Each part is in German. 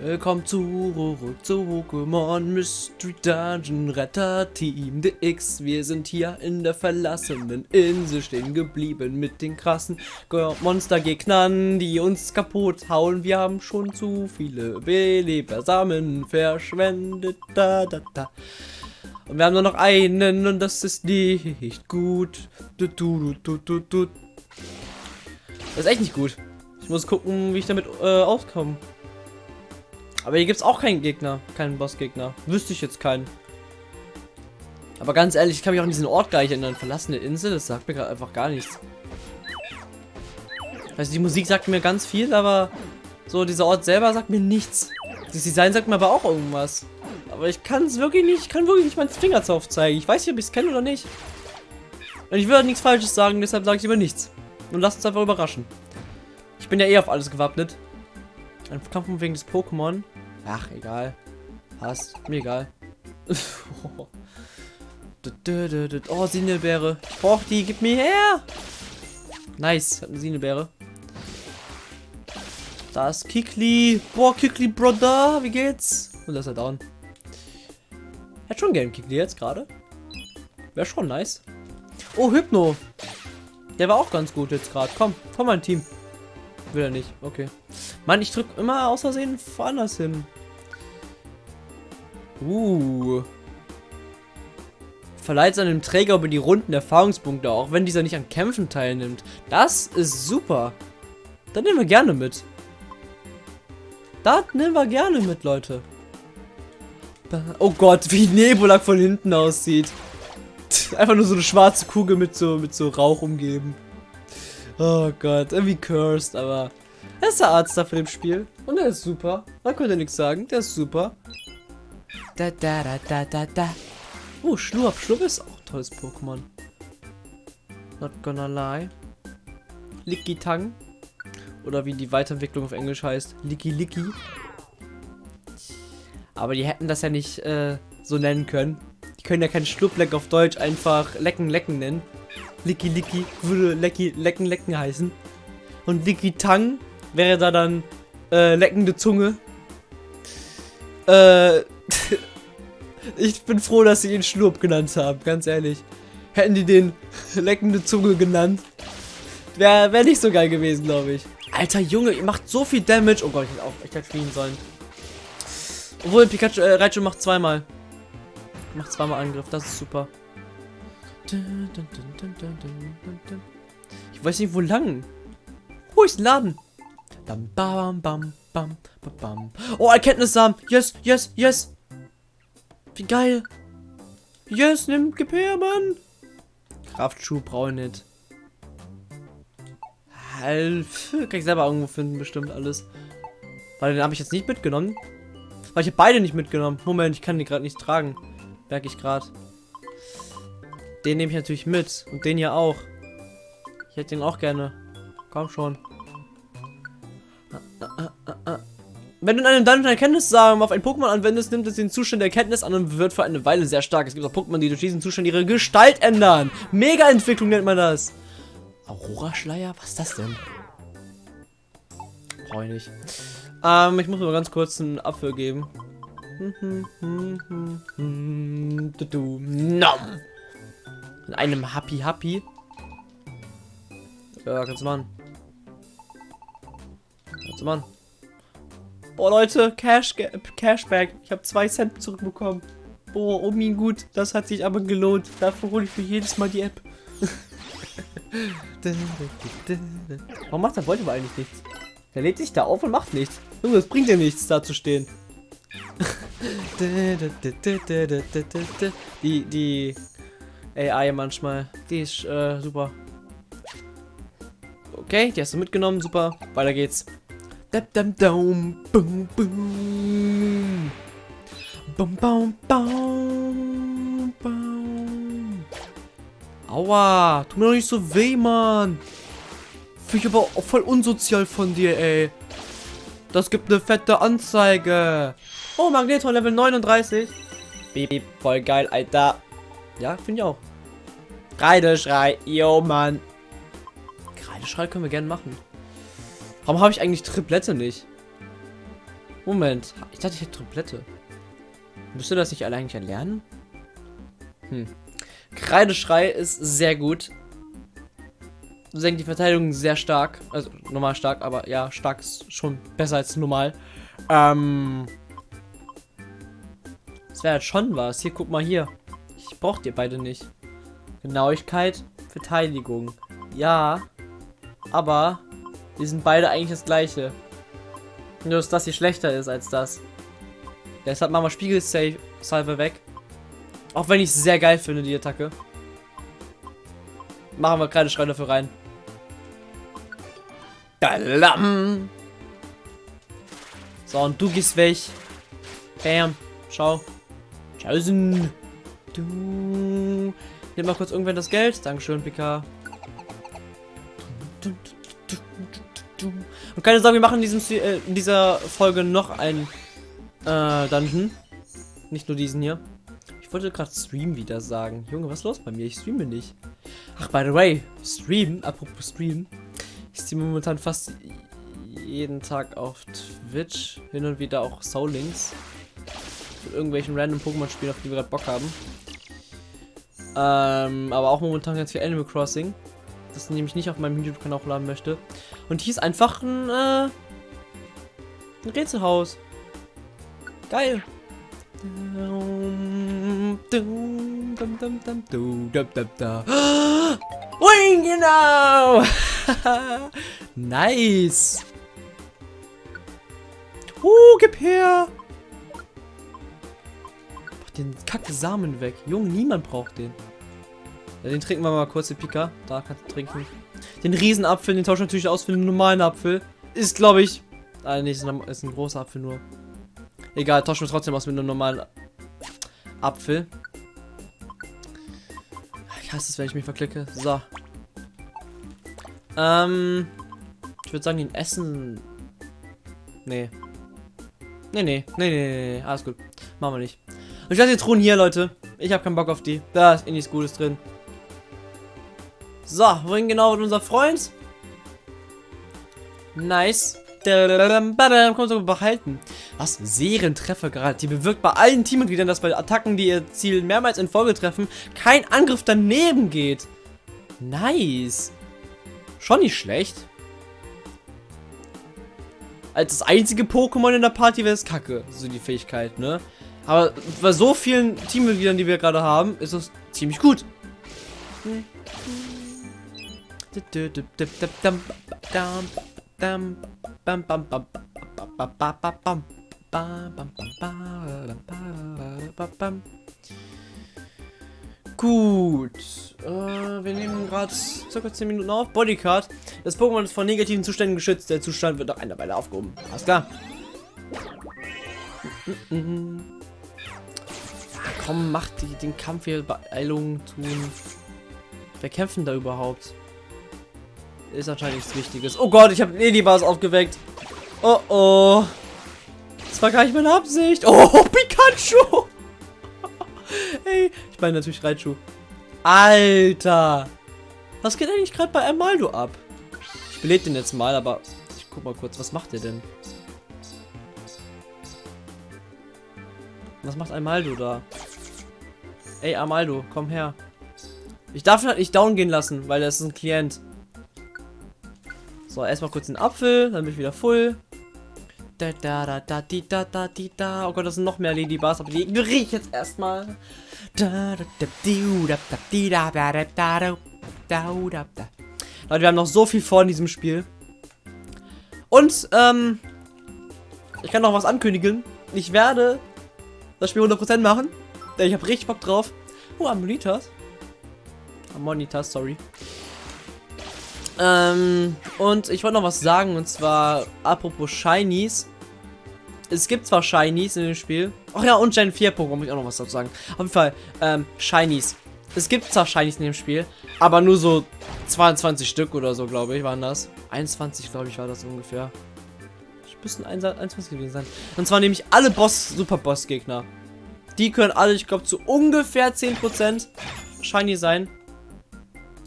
Willkommen zurück zu Pokémon Mystery Dungeon Retter Team DX. Wir sind hier in der verlassenen Insel stehen geblieben mit den krassen Monstergegnern, die uns kaputt hauen. Wir haben schon zu viele Belebersamen verschwendet. Da, da, da. Und wir haben nur noch einen und das ist nicht gut. Du, du, du, du, du. Das ist echt nicht gut. Ich muss gucken, wie ich damit äh, auskomme. Aber hier gibt es auch keinen Gegner, keinen Bossgegner. Wüsste ich jetzt keinen. Aber ganz ehrlich, ich kann mich auch an diesen Ort gar nicht erinnern. Verlassene Insel, das sagt mir gerade einfach gar nichts. Also die Musik sagt mir ganz viel, aber so dieser Ort selber sagt mir nichts. Das Design sagt mir aber auch irgendwas. Aber ich kann es wirklich nicht, ich kann wirklich nicht meinen Fingerzauf zeigen. Ich weiß nicht, ob ich es kenne oder nicht. Und ich will halt nichts Falsches sagen, deshalb sage ich lieber nichts. Und lasst uns einfach überraschen. Ich bin ja eh auf alles gewappnet. Ein Kampf wegen des Pokémon. Ach, egal. Passt. Mir egal. oh, Sinelbeere. Ich brauch die. Gib mir her. Nice. Hab eine Sinelbeere. Da ist Kikli. Boah, Kikli, Brother. Wie geht's? Und das ist er down. Hätte schon gern Kikli jetzt gerade. Wäre schon nice. Oh, Hypno. Der war auch ganz gut jetzt gerade. Komm, komm mein Team. Will er nicht. Okay. Mann, ich drück immer aus Versehen woanders hin. Uh. Verleiht seinem Träger über die Runden Erfahrungspunkte, auch wenn dieser nicht an Kämpfen teilnimmt. Das ist super. Dann nehmen wir gerne mit. Das nehmen wir gerne mit, Leute. Oh Gott, wie Nebulak von hinten aussieht. Einfach nur so eine schwarze Kugel mit so, mit so Rauch umgeben. Oh Gott, irgendwie cursed, aber er ist der Arzt da für dem Spiel. Und er ist super. Da könnt ihr nichts sagen. Der ist super. Da, da, da, da, da, da. Oh, Schlurp. Schlurp ist auch ein tolles Pokémon. Not gonna lie. Licky Tang. Oder wie die Weiterentwicklung auf Englisch heißt. Licky Licky. Aber die hätten das ja nicht äh, so nennen können. Die können ja kein Schlupfleck auf Deutsch einfach Lecken Lecken nennen. Licky Licky würde Lecky Lecken Lecken heißen. Und Licky Tang wäre da dann äh, leckende Zunge. Äh, ich bin froh, dass sie ihn Schlurp genannt haben, ganz ehrlich. Hätten die den leckende Zunge genannt, wäre wär nicht so geil gewesen, glaube ich. Alter Junge, ihr macht so viel Damage. Oh Gott, ich hätte auch echt halt fliehen sollen. Obwohl, Pikachu, äh, Raichu macht zweimal. Macht zweimal Angriff, das ist super. Ich weiß nicht, wo lang. Wo ist Laden? Bam, bam, bam, bam, bam. Oh, Erkenntnissamen. Yes, yes, yes. Wie geil. Yes, nimm Gepär, Mann. Kraftschuh brauche ich nicht. Halt, kann ich selber irgendwo finden, bestimmt alles. Weil den habe ich jetzt nicht mitgenommen. Weil ich habe beide nicht mitgenommen. Moment, ich kann die gerade nicht tragen. Merke ich gerade. Den nehme ich natürlich mit. Und den hier auch. Ich hätte den auch gerne. Komm schon. Wenn du in einem Dungeon Erkenntnissamen auf ein Pokémon anwendest, nimmt es den Zustand der Erkenntnis an und wird für eine Weile sehr stark. Es gibt auch Pokémon, die durch diesen Zustand ihre Gestalt ändern. Mega-Entwicklung nennt man das. Aurora-Schleier? Was ist das denn? Brauche ich nicht. Ähm, ich muss mal ganz kurz einen Apfel geben. Nom. In einem Happy Happy. Ja, kannst du machen. Kannst du machen. Boah, Leute, Cash, Cashback. Ich habe zwei Cent zurückbekommen. Boah, oh mein gut. Das hat sich aber gelohnt. Dafür hole ich mir jedes Mal die App. Warum macht der Volleyball eigentlich nichts? Der lädt sich da auf und macht nichts. Junge, das bringt ja nichts, da zu stehen. die, die AI manchmal, die ist äh, super. Okay, die hast du mitgenommen, super. Weiter geht's. Dum, dum, bum, bum. Bum, bum, bum, bum. Aua, tu mir doch nicht so weh, Mann. Finde ich aber auch voll unsozial von dir, ey. Das gibt eine fette Anzeige. Oh, Magneton Level 39. Beep, beep, voll geil, Alter. Ja, finde ich auch. Kreideschrei, yo, Mann. Kreideschrei können wir gerne machen. Warum habe ich eigentlich Triplette nicht? Moment. Ich dachte, ich hätte Triplette. Müsste das nicht alle eigentlich erlernen? Hm. Kreideschrei ist sehr gut. Senkt die Verteidigung sehr stark. Also normal stark, aber ja, stark ist schon besser als normal. Ähm. Das wäre halt schon was. Hier, guck mal hier. Ich brauche dir beide nicht. Genauigkeit, Verteidigung. Ja. Aber die sind beide eigentlich das gleiche. Nur, dass das hier schlechter ist als das. Deshalb machen wir Spiegelsalve weg. Auch wenn ich es sehr geil finde, die Attacke. Machen wir keine Schrei dafür rein. Dalam. So, und du gehst weg. Bam. Schau. Tschaußen. Du. Nimm mal kurz irgendwann das Geld. Dankeschön, PK. Und keine Sorge, wir machen in, diesem, äh, in dieser Folge noch ein äh, Dungeon. Nicht nur diesen hier. Ich wollte gerade Stream wieder sagen. Junge, was ist los bei mir? Ich streame nicht. Ach, by the way, Stream, apropos Stream. Ich streame momentan fast jeden Tag auf Twitch. Hin und wieder auch Soul Links. Mit irgendwelchen random Pokémon-Spielen, auf die wir gerade Bock haben. Ähm, aber auch momentan ganz viel Animal Crossing. Das nämlich nicht auf meinem YouTube-Kanal hochladen möchte. Und hier ist einfach ein, äh, ein Rätselhaus. Geil. Wing, genau! nice! Uh, gib her! Den kacke Samen weg. Junge, niemand braucht den. Ja, den trinken wir mal kurz, den Pika. Da kannst du trinken. Den Riesenapfel, den tauschen wir natürlich aus für den normalen Apfel. Ist, glaube ich... Ah, nee, ist ein großer Apfel nur. Egal, tauschen wir trotzdem aus mit einem normalen Apfel. Ich hasse es, wenn ich mich verklicke. So. Ähm. Ich würde sagen, den Essen. Nee. Nee, nee. Nee, nee, nee. Alles gut. Machen wir nicht. Ich lasse die Truhen hier, Leute. Ich habe keinen Bock auf die. Da ist eh nichts Gutes drin. So, wohin genau wird unser Freund? Nice. Kommt so behalten. Was? Serientreffer gerade. Die bewirkt bei allen Teammitgliedern, dass bei Attacken, die ihr Ziel mehrmals in Folge treffen, kein Angriff daneben geht. Nice. Schon nicht schlecht. Als das einzige Pokémon in der Party wäre es kacke. So die Fähigkeit, ne? Aber bei so vielen Teammitgliedern, die wir gerade haben, ist es ziemlich gut. Gut. Äh, wir nehmen gerade circa 10 Minuten auf. Bodycard. Das Pokémon ist vor negativen Zuständen geschützt. Der Zustand wird nach einer Weile aufgehoben. Alles klar. Ja, komm, mach die, den Kampf hier Beeilung tun. Wer kämpfen da überhaupt? Ist anscheinend nichts Wichtiges. Oh Gott, ich habe Ladybars aufgeweckt. Oh oh. Das war gar nicht meine Absicht. Oh, Pikachu. hey, ich meine natürlich Raichu. Alter. Was geht eigentlich gerade bei Amaldo ab? Ich belebe den jetzt mal, aber ich guck mal kurz, was macht der denn? Was macht Amaldo da? Ey, Amaldo, komm her. Ich darf halt nicht down gehen lassen, weil er ist ein Klient. So, erstmal kurz den Apfel, dann bin ich wieder full. Da, da, da, da, di, da, da, di, da. Oh Gott, das sind noch mehr Ladybars, aber die ignoriere ich jetzt erstmal. Leute, wir haben noch so viel vor in diesem Spiel. Und, ähm, ich kann noch was ankündigen. Ich werde das Spiel 100% machen. Denn ich habe richtig Bock drauf. Oh, Ammonitas. Ammonitas, sorry. Ähm, und ich wollte noch was sagen, und zwar apropos Shinies. Es gibt zwar Shinies in dem Spiel. Ach ja, und Gen 4 Pokémon, muss ich auch noch was dazu sagen. Auf jeden Fall, ähm, Shinies. Es gibt zwar Shinies in dem Spiel, aber nur so 22 Stück oder so, glaube ich, waren das. 21, glaube ich, war das ungefähr. Müssen 21 gewesen sein. Und zwar nämlich alle Boss, Super Boss Gegner. Die können alle, ich glaube, zu ungefähr 10% Shiny sein.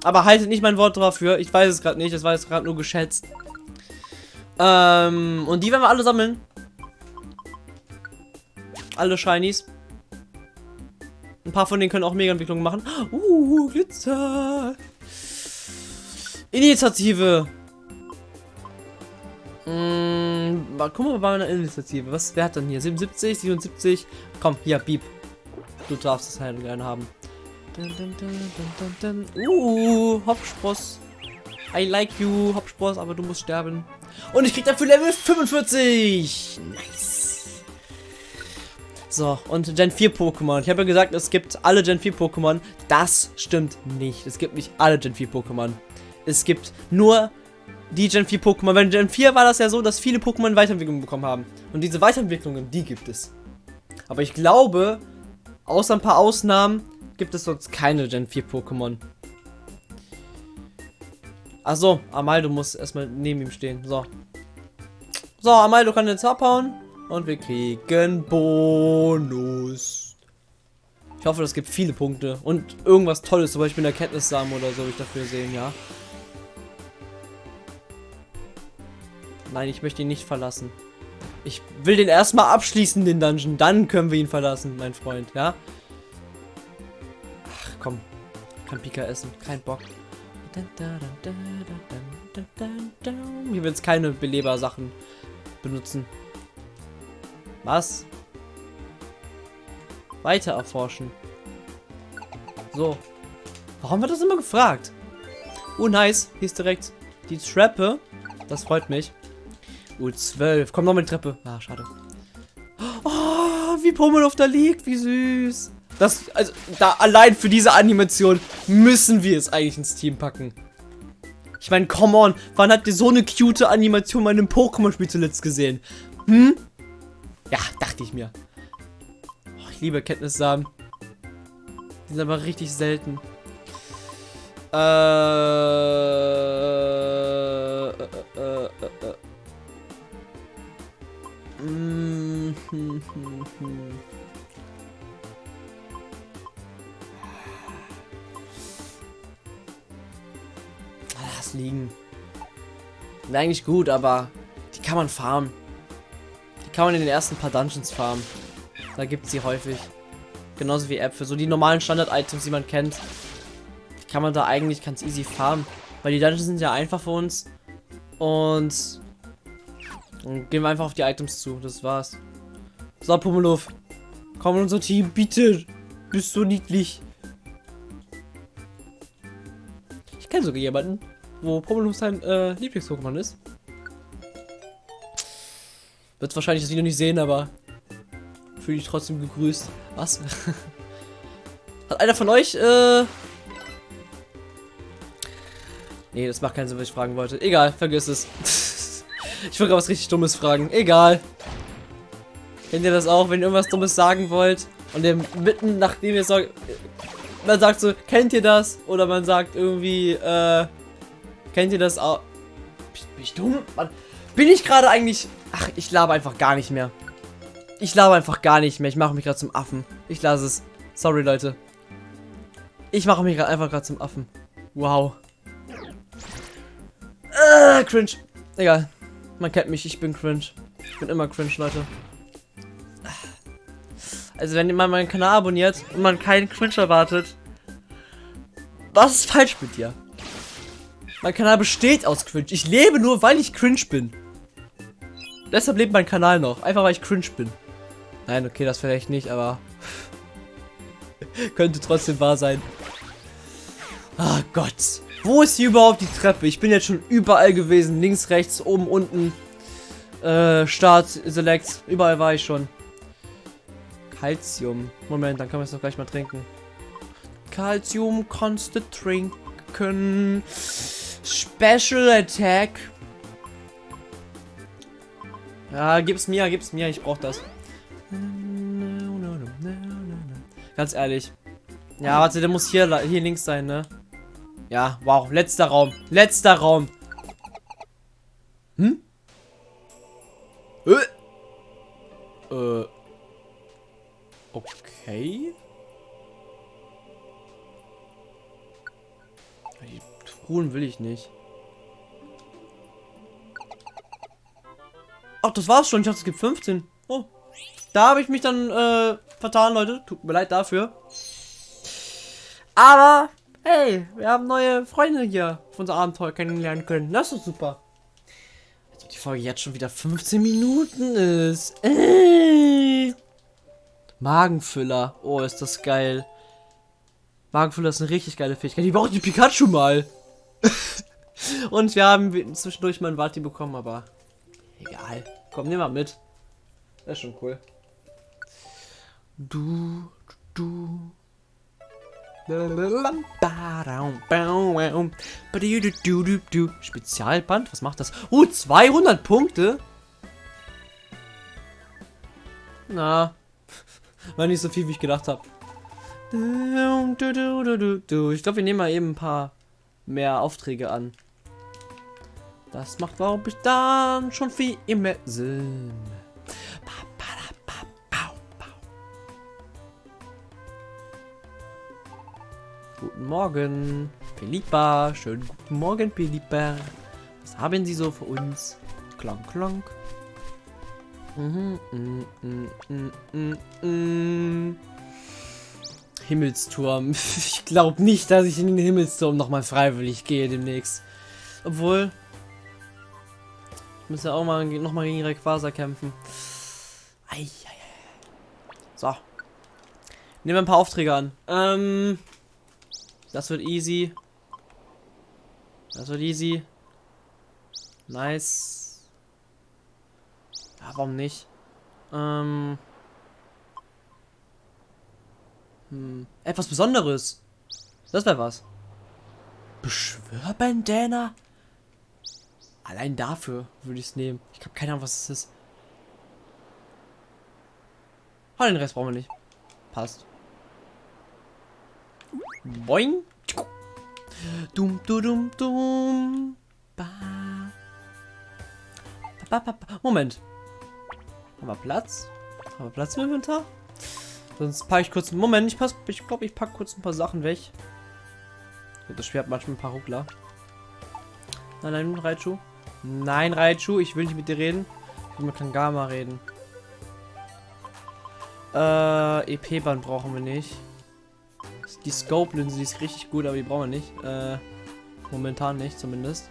Aber haltet nicht mein Wort dafür. Ich weiß es gerade nicht. Das war jetzt gerade nur geschätzt. Ähm, und die werden wir alle sammeln. Alle Shinies. Ein paar von denen können auch Mega-Entwicklungen machen. Uh, Glitzer. Initiative. Hm, guck mal bei meiner Initiative. Was, wer hat denn hier? 77, 77. Komm, hier, Beep. Du darfst es halt gerne haben. Dun, dun, dun, uh, Hopspross. I like you, Hopspross, aber du musst sterben. Und ich krieg dafür Level 45. Nice. So, und Gen 4 Pokémon. Ich habe ja gesagt, es gibt alle Gen 4 Pokémon. Das stimmt nicht. Es gibt nicht alle Gen 4 Pokémon. Es gibt nur die Gen 4 Pokémon. Bei Gen 4 war das ja so, dass viele Pokémon Weiterentwicklungen bekommen haben. Und diese Weiterentwicklungen, die gibt es. Aber ich glaube, außer ein paar Ausnahmen, gibt es sonst keine Gen 4 Pokémon. Achso, Amaldo muss erstmal neben ihm stehen. So. So, Amaldo kann jetzt abhauen. Und wir kriegen Bonus. Ich hoffe, das gibt viele Punkte. Und irgendwas Tolles, zum Beispiel eine Erkenntnissamen oder so, ich dafür sehen, ja. Nein, ich möchte ihn nicht verlassen. Ich will den erstmal abschließen, den Dungeon. Dann können wir ihn verlassen, mein Freund, ja? Ach, komm. Kann Pika essen. Kein Bock. Hier wird es keine Beleber-Sachen benutzen. Was? Weiter erforschen. So. Warum wird das immer gefragt? Oh, nice. Hier ist direkt die Treppe. Das freut mich. U12. Komm noch mit die Treppe. Ah, schade. Oh, wie Pummeluff da liegt. Wie süß. Das, also, da allein für diese Animation müssen wir es eigentlich ins Team packen. Ich meine, come on. Wann habt ihr so eine cute Animation bei einem Pokémon-Spiel zuletzt gesehen? Hm? Ja, dachte ich mir. Oh, ich liebe Kenntnissamen. Die sind aber richtig selten. Äh, Lass liegen. Wäre eigentlich gut, aber die kann man farmen. Die kann man in den ersten paar Dungeons farmen. Da gibt es sie häufig. Genauso wie Äpfel. So die normalen Standard-Items, die man kennt. Die kann man da eigentlich ganz easy farmen. Weil die Dungeons sind ja einfach für uns. Und dann gehen wir einfach auf die Items zu. Das war's. So, Pummeluff. Komm in unser Team, bitte. Bist so niedlich. Ich kenne sogar jemanden, wo Pummeluff sein äh, Lieblings-Pokémon ist. Wird wahrscheinlich das Video nicht sehen, aber fühle ich trotzdem gegrüßt. Was? Hat einer von euch, äh... Nee, das macht keinen Sinn, was ich fragen wollte. Egal, vergiss es. Ich wollte was richtig Dummes fragen. Egal. Kennt ihr das auch, wenn ihr irgendwas Dummes sagen wollt und ihr mitten nachdem ihr sagt, man sagt so, kennt ihr das? Oder man sagt irgendwie, äh, kennt ihr das auch? Bin ich dumm? Mann, bin ich gerade eigentlich... Ach, ich laber einfach gar nicht mehr. Ich laber einfach gar nicht mehr. Ich mache mich gerade zum Affen. Ich lasse es. Sorry, Leute. Ich mache mich gerade einfach gerade zum Affen. Wow. Äh, cringe. Egal. Man kennt mich, ich bin cringe. Ich bin immer cringe, Leute. Also wenn man meinen Kanal abonniert und man keinen Cringe erwartet, was ist falsch mit dir? Mein Kanal besteht aus Cringe. Ich lebe nur, weil ich cringe bin. Deshalb lebt mein Kanal noch. Einfach, weil ich cringe bin. Nein, okay, das vielleicht nicht, aber... könnte trotzdem wahr sein. Ah, Gott. Wo ist hier überhaupt die Treppe? Ich bin jetzt schon überall gewesen. Links, rechts, oben, unten. Äh, Start, Select. Überall war ich schon. Calcium. Moment, dann können wir es doch gleich mal trinken. Calcium kannst du trinken. Special Attack. Ja, gib's mir, gib's mir. Ich brauch das. Ganz ehrlich. Ja, warte, der muss hier, hier links sein, ne? Ja, wow. Letzter Raum. Letzter Raum. Hm? Äh. Äh. Okay. Die Truhen will ich nicht. Ach, das war's schon. Ich dachte, es gibt 15. Oh, Da habe ich mich dann äh, vertan, Leute. Tut mir leid dafür. Aber, hey, wir haben neue Freunde hier auf unser Abenteuer kennenlernen können. Das ist super. Als ob die Folge jetzt schon wieder 15 Minuten ist. Äh. Magenfüller. Oh, ist das geil. Magenfüller ist eine richtig geile Fähigkeit. Die braucht die Pikachu mal. Und wir haben zwischendurch mal einen Wati bekommen, aber egal. Komm, nimm mal mit. Das ist schon cool. Du, du. Spezialband, was macht das? Uh, 200 Punkte? Na, war nicht so viel, wie ich gedacht habe. Ich glaube, wir nehmen mal eben ein paar mehr Aufträge an. Das macht, glaube ich, dann schon viel mehr Sinn. Guten Morgen, Philippa. Schönen guten Morgen, Philippa. Was haben Sie so für uns? Klank, klank. Mhm, mm, mm, mm, mm, Himmelsturm. Ich glaube nicht, dass ich in den Himmelsturm nochmal freiwillig gehe demnächst. Obwohl. Ich muss ja auch mal nochmal gegen Rayquaza kämpfen. Ei, ei, ei. So. Nehmen wir ein paar Aufträge an. Ähm. Das wird easy. Das wird easy. Nice. Ja, warum nicht? Ähm. Hm. Etwas Besonderes. Das wäre was. Beschwörbandana? Allein dafür würde ich es nehmen. Ich habe keine Ahnung, was es ist. Oh, den Rest brauchen wir nicht. Passt. Boing. Dum, dum, dum, dum. Ba. Ba, ba, ba. Moment. Haben wir Platz? Haben wir Platz im Inventar? Sonst packe ich kurz. Moment, ich, ich glaube, ich packe kurz ein paar Sachen weg. Das Schwert manchmal ein paar Ruckler. Nein, nein, Raichu. Nein, Raichu, ich will nicht mit dir reden. Ich will mit Kangama reden. Äh, EP-Band brauchen wir nicht. Die Scope-Linse, ist richtig gut, aber die brauchen wir nicht. Äh, momentan nicht, zumindest.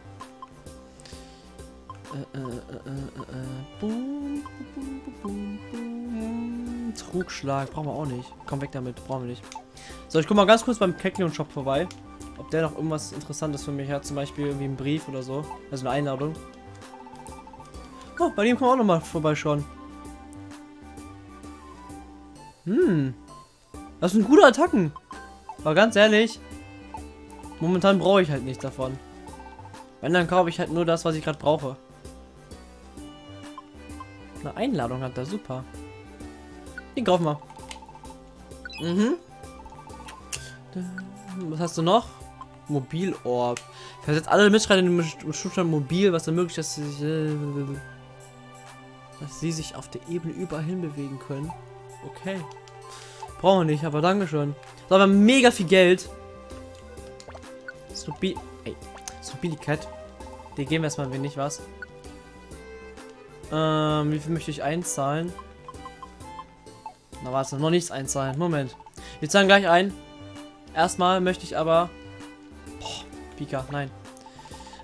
Trugschlag, brauchen wir auch nicht. Komm weg damit, brauchen wir nicht. So, ich guck mal ganz kurz beim Kekleon Shop vorbei. Ob der noch irgendwas Interessantes für mich hat, zum Beispiel irgendwie einen Brief oder so. Also eine Einladung. Oh, bei dem kann man auch noch mal vorbeischauen. Hm. Das sind gute Attacken. Aber ganz ehrlich, momentan brauche ich halt nichts davon. Wenn, dann kaufe ich halt nur das, was ich gerade brauche. Eine Einladung hat er, super. Den kaufen wir. Mhm. Was hast du noch? Mobilorb. Versetzt alle Mitstreiter in den Zustand mobil, was ermöglicht, dass sie sich, äh, dass sie sich auf der Ebene überall hin bewegen können. Okay. Brauchen wir nicht, aber Dankeschön. So, aber mega viel Geld. Snoopy. Ey. Cat. Die geben wir erstmal wenig was. Ähm, wie viel möchte ich einzahlen? Na warte, noch nichts einzahlen. Moment. Wir zahlen gleich ein. Erstmal möchte ich aber. Boah, Pika, nein.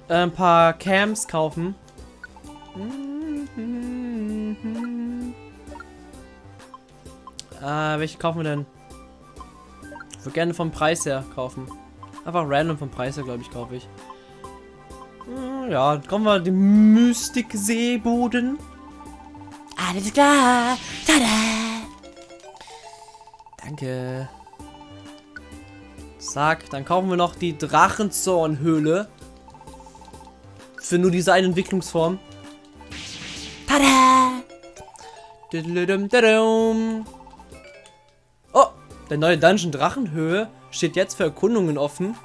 Äh, ein paar Cams kaufen. Äh, welche kaufen wir denn? Ich würde gerne vom Preis her kaufen. Einfach random vom Preis her, glaube ich, kaufe ich. Hm, ja, kommen wir den Mystik-Seeboden. Alles klar. Tada. Danke. Zack, dann kaufen wir noch die Drachenzornhöhle. Für nur diese eine Entwicklungsform. Tada! Oh, der neue Dungeon Drachenhöhe steht jetzt für Erkundungen offen.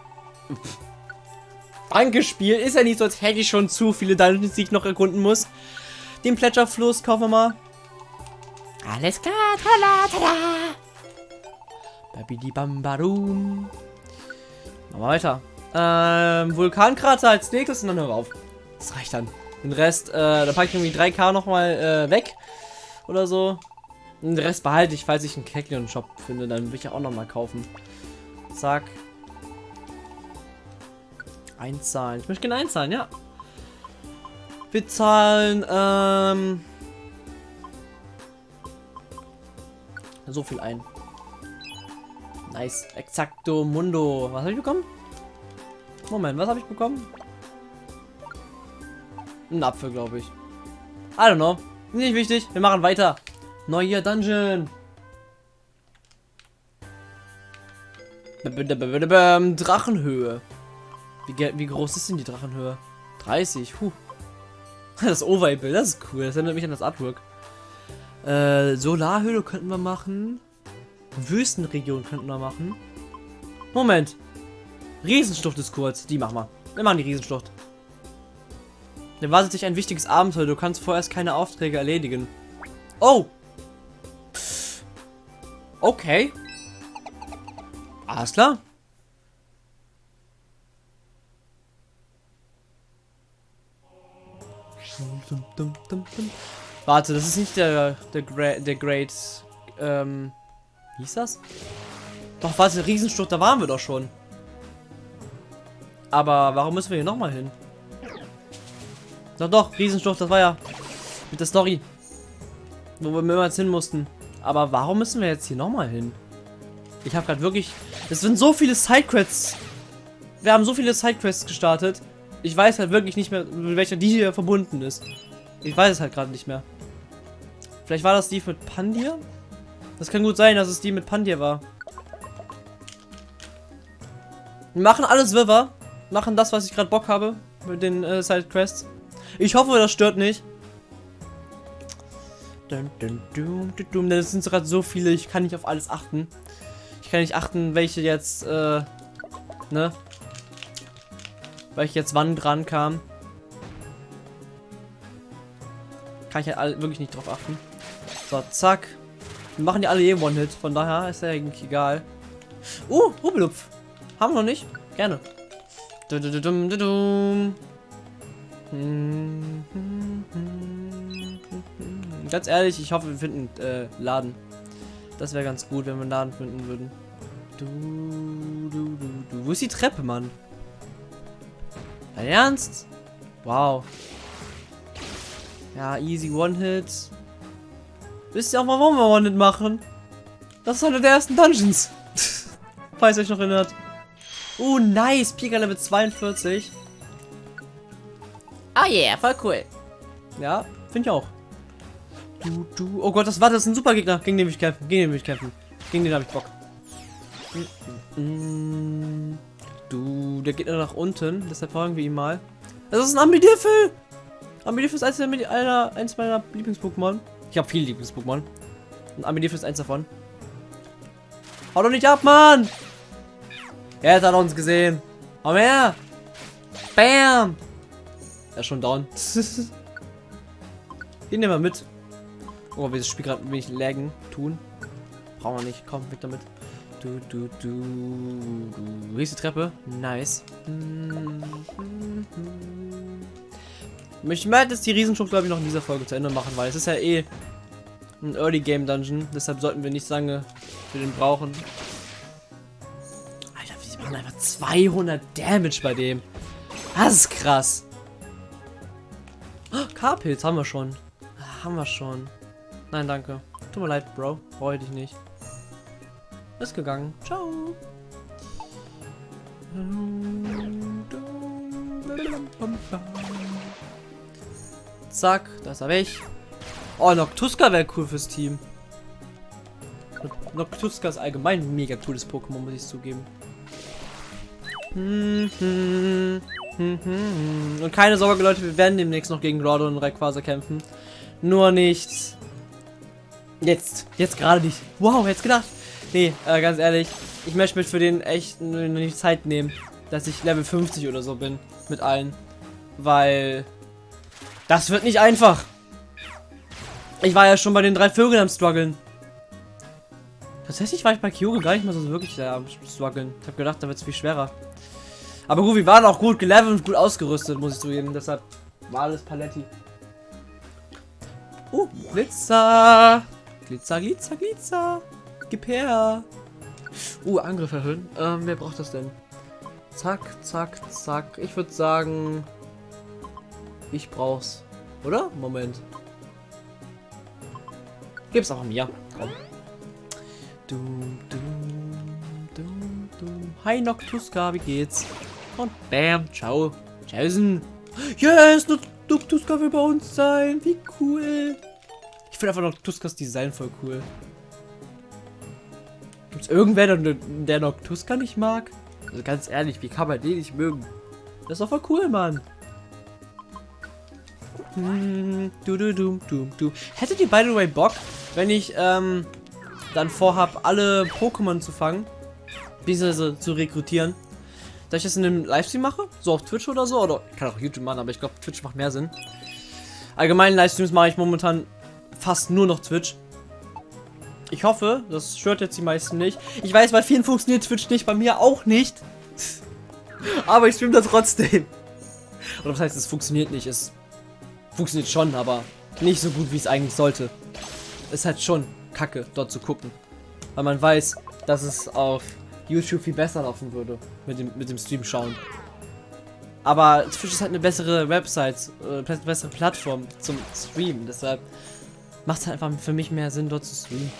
Danke, Spiel. Ist ja nicht so, als hätte ich schon zu viele Dungeons, die ich noch erkunden muss. Den Plätscherfluss kaufen wir mal. Alles klar, tada, tada. Babidi Bambarum. Machen wir weiter. Ähm, Vulkankrater als nächstes und dann hören wir auf. Das reicht dann. Den Rest, äh, da packe ich irgendwie 3K nochmal äh, weg. Oder so. Den Rest behalte ich, falls ich einen Keklion-Shop finde, dann will ich ja auch noch mal kaufen. Zack. Einzahlen. Ich möchte gerne einzahlen, ja. Wir zahlen, ähm... So viel ein. Nice. Exacto Mundo. Was habe ich bekommen? Moment, was habe ich bekommen? Ein Apfel, glaube ich. I don't know. Nicht wichtig. Wir machen weiter. Neuer Dungeon. Drachenhöhe. Wie, wie groß ist denn die Drachenhöhe? 30. Puh. Das Overbild, das ist cool. Das erinnert mich an das Artwork. Äh, Solarhöhle könnten wir machen. Wüstenregion könnten wir machen. Moment. Riesenschlucht ist kurz. Die machen wir. Wir machen die Riesenschlucht. Dann wartet sich ein wichtiges Abenteuer. Du kannst vorerst keine Aufträge erledigen. Oh! Okay. Alles klar. Warte, das ist nicht der der, Gra der Great ähm wie hieß das? Doch, warte, Riesenstucht, da waren wir doch schon. Aber warum müssen wir hier nochmal hin? Doch, doch, Riesenstucht, das war ja mit der Story. Wo wir mehrmals hin mussten. Aber warum müssen wir jetzt hier nochmal hin? Ich habe gerade wirklich... Es sind so viele Sidequests. Wir haben so viele Sidequests gestartet. Ich weiß halt wirklich nicht mehr, mit welcher die hier verbunden ist. Ich weiß es halt gerade nicht mehr. Vielleicht war das die mit Pandir? Das kann gut sein, dass es die mit Pandir war. Wir machen alles Wirrwarr. Machen das, was ich gerade Bock habe. Mit den äh, Sidequests. Ich hoffe, das stört nicht. Das sind gerade so viele, ich kann nicht auf alles achten. Ich kann nicht achten, welche jetzt, äh, ne? Welche jetzt wann dran kam. Kann ich halt wirklich nicht drauf achten. So, zack. Wir machen die alle eh One-Hit, von daher ist ja eigentlich egal. Uh, Rubelupf. Haben wir noch nicht? Gerne. Du, du, du, Ganz ehrlich, ich hoffe, wir finden äh, Laden. Das wäre ganz gut, wenn wir einen Laden finden würden. Du, du, du, du. Wo ist die Treppe, Mann? Dein Ernst? Wow. Ja, easy One-Hit. Wisst ihr auch mal, warum wir One-Hit machen? Das ist einer der ersten Dungeons. Falls ihr euch noch erinnert. Oh, nice. Pika Level 42. Oh yeah, voll cool. Ja, finde ich auch. Du, du. Oh Gott, das war das ist ein super Gegner. Gegen den will ich kämpfen. Gegen den ich kämpfen. Gegen den habe ich Bock. Du, der geht nach unten. Deshalb folgen wir ihm mal. Das ist ein Ambidifel. Ambidifel ist eins meiner, eins meiner Lieblings-Pokémon. Ich habe viele Lieblings-Pokémon. Und Ambidifel ist eins davon. Hau doch nicht ab, Mann! Er hat uns gesehen. Komm her! Bam! Er ist schon down. Den nehmen wir mit. Oh, wir das Spiel gerade wenig laggen tun. Brauchen wir nicht. Komm, weg damit. Du, du, du, du. Hier ist die Treppe. Nice. Ich möchte jetzt die Riesenschlucht, glaube ich, noch in dieser Folge zu Ende machen, weil es ist ja eh ein Early Game Dungeon. Deshalb sollten wir nicht lange für den brauchen. Alter, wir machen einfach 200 Damage bei dem. Das ist krass. Oh, K-Pilz haben wir schon. Haben wir schon. Nein, danke. Tut mir leid, Bro. Freue dich nicht. Ist gegangen. Ciao. Zack, da ist er weg. Oh, Noctuska wäre cool fürs Team. Noctuska ist allgemein ein mega cooles Pokémon, muss ich zugeben. Und keine Sorge, Leute, wir werden demnächst noch gegen Groudon und Rayquaza kämpfen. Nur nicht Jetzt. Jetzt gerade nicht. Wow, jetzt gedacht. Nee, äh, ganz ehrlich. Ich möchte mir für den echt nicht Zeit nehmen, dass ich Level 50 oder so bin. Mit allen. Weil... Das wird nicht einfach. Ich war ja schon bei den drei Vögeln am struggeln. Tatsächlich war ich bei Kyogre gar nicht mal so wirklich am struggeln. Ich habe gedacht, da wird es viel schwerer. Aber gut, wir waren auch gut gelevelt und gut ausgerüstet, muss ich zugeben. Deshalb war alles Paletti. Uh, Blitzer. Glitzer, Glitzer, Glitzer. Gib her. Uh, Angriff erhöhen. Ähm, wer braucht das denn? Zack, zack, zack. Ich würde sagen, ich brauch's. Oder? Moment. Gib's auch mir. Komm. Dum, dum, dum, dum. Hi Noctuska, wie geht's? Und bam, ciao. Tschaußen. Yes, Noctuska will bei uns sein. Wie cool. Ich finde einfach Noctuskas Design voll cool. Gibt's irgendwer, der, der Noctuska nicht mag? Also ganz ehrlich, wie kann man den nicht mögen? Das ist doch voll cool, Mann. Hm, du, du, du, du, du. Hättet ihr, by the way, Bock, wenn ich ähm, dann vorhab, alle Pokémon zu fangen, beziehungsweise zu rekrutieren, dass ich das in einem Livestream mache? So auf Twitch oder so? Oder ich kann auch YouTube machen, aber ich glaube, Twitch macht mehr Sinn. Allgemein Livestreams mache ich momentan fast nur noch Twitch. Ich hoffe, das stört jetzt die meisten nicht. Ich weiß, bei vielen funktioniert Twitch nicht, bei mir auch nicht. aber ich streame da trotzdem. Oder was heißt, es funktioniert nicht? Es funktioniert schon, aber nicht so gut, wie es eigentlich sollte. Ist halt schon kacke, dort zu gucken. Weil man weiß, dass es auf YouTube viel besser laufen würde. Mit dem, mit dem Stream schauen. Aber Twitch ist halt eine bessere Website, äh, bessere Plattform zum Streamen. Deshalb macht es halt einfach für mich mehr Sinn, dort zu streamen.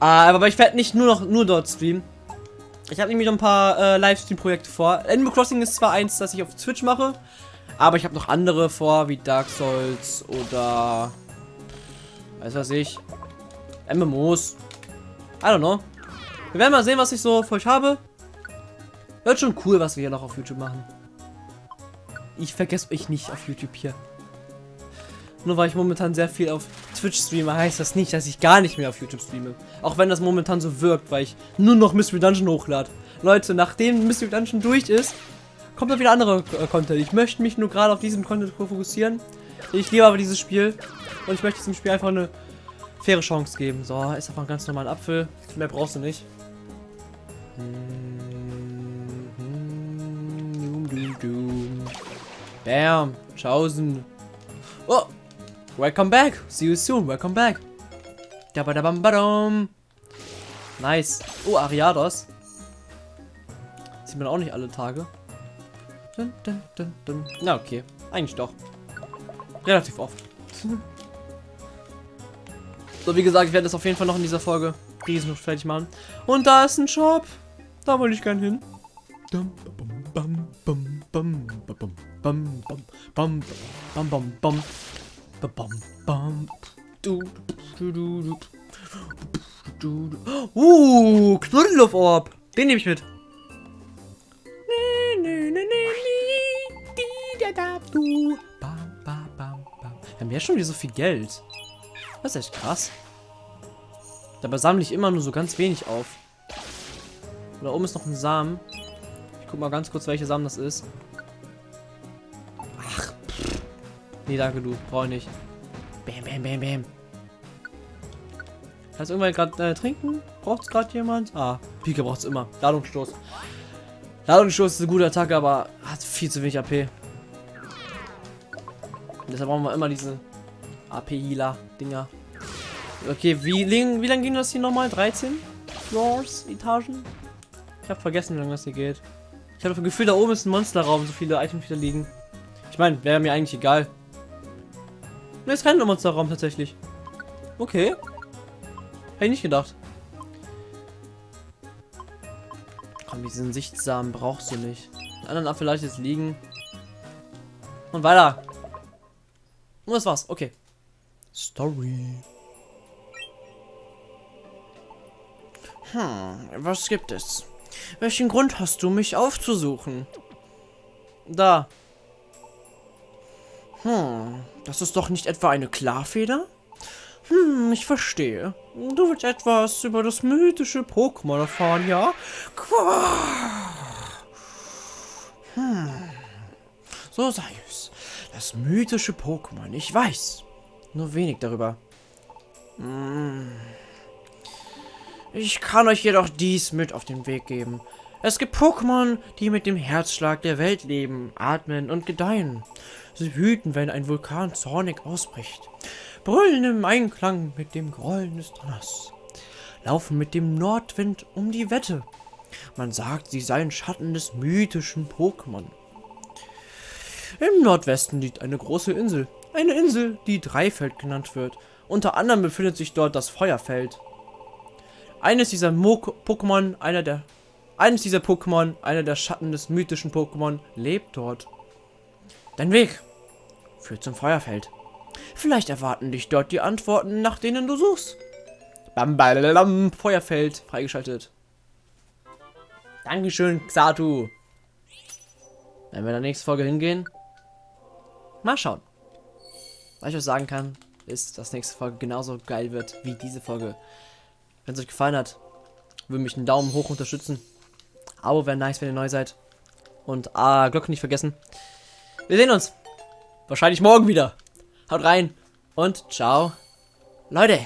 Uh, aber ich werde nicht nur noch nur dort streamen. Ich habe nämlich noch ein paar äh, Livestream-Projekte vor. Animal Crossing ist zwar eins, das ich auf Twitch mache, aber ich habe noch andere vor, wie Dark Souls oder weiß was ich, MMOs. I don't know. Wir werden mal sehen, was ich so für euch habe. Wird schon cool, was wir hier noch auf YouTube machen. Ich vergesse euch nicht auf YouTube hier. Nur weil ich momentan sehr viel auf Twitch streame, heißt das nicht, dass ich gar nicht mehr auf YouTube streame. Auch wenn das momentan so wirkt, weil ich nur noch Mystery Dungeon hochlade. Leute, nachdem Mystery Dungeon durch ist, kommt dann wieder andere äh, Content. Ich möchte mich nur gerade auf diesen Content fokussieren. Ich liebe aber dieses Spiel. Und ich möchte diesem Spiel einfach eine faire Chance geben. So, ist einfach ein ganz normaler Apfel. Mehr brauchst du nicht. Bam. Tschaußen. Oh, Welcome back. See you soon. Welcome back. Nice. Oh, Ariados. Sieht man auch nicht alle Tage. Dun, dun, dun, dun. Na, okay. Eigentlich doch. Relativ oft. so, wie gesagt, ich werde das auf jeden Fall noch in dieser Folge riesen fertig machen. Und da ist ein Shop. Da wollte ich gern hin. Uh, Knuddelorb. Den nehme ich mit. Wir haben ja schon wieder so viel Geld. Das ist echt krass. Dabei sammle ich immer nur so ganz wenig auf. Da oben ist noch ein Samen. Ich guck mal ganz kurz, welcher Samen das ist. Nee, danke du. Brauche ich nicht. Bam, bam, bam, bam. Kannst du irgendwann gerade äh, trinken? Braucht es gerade jemand? Ah, Pika braucht es immer. Ladungsstoß. Ladungsstoß ist eine gute Attacke, aber hat viel zu wenig AP. Deshalb brauchen wir immer diese AP-Healer-Dinger. Okay, wie, wie lange ging das hier nochmal? 13 Floors, Etagen? Ich habe vergessen, wie lange das hier geht. Ich habe das Gefühl, da oben ist ein Monsterraum, so viele Items wieder liegen. Ich meine, wäre mir eigentlich egal. Ne, ist kein Monsterraum tatsächlich. Okay. Hätte ich nicht gedacht. Komm, diesen Sichtsamen brauchst du nicht. Den anderen vielleicht jetzt liegen. Und weiter. Und das war's. Okay. Story. Hm, was gibt es? Welchen Grund hast du, mich aufzusuchen? Da. Hm, das ist doch nicht etwa eine Klarfeder? Hm, ich verstehe. Du willst etwas über das mythische Pokémon erfahren, ja? Hm. So sei es. Das mythische Pokémon, ich weiß. Nur wenig darüber. Hm. Ich kann euch jedoch dies mit auf den Weg geben. Es gibt Pokémon, die mit dem Herzschlag der Welt leben, atmen und gedeihen. Sie wüten, wenn ein Vulkan zornig ausbricht. brüllen im Einklang mit dem Grollen des Donners, laufen mit dem Nordwind um die Wette. Man sagt, sie seien Schatten des mythischen Pokémon. Im Nordwesten liegt eine große Insel. Eine Insel, die Dreifeld genannt wird. Unter anderem befindet sich dort das Feuerfeld. Eines dieser Pokémon, einer der eines dieser Pokémon, einer der Schatten des mythischen Pokémon, lebt dort. Dein Weg führt zum Feuerfeld. Vielleicht erwarten dich dort die Antworten, nach denen du suchst. Bam, bam, Feuerfeld freigeschaltet. Dankeschön, Xatu. Wenn wir in der nächsten Folge hingehen, mal schauen. Was ich euch sagen kann, ist, dass nächste Folge genauso geil wird wie diese Folge. Wenn es euch gefallen hat, würde mich einen Daumen hoch unterstützen. Abo wäre nice, wenn ihr neu seid. Und ah, Glocke nicht vergessen. Wir sehen uns. Wahrscheinlich morgen wieder. Haut rein und ciao. Leute.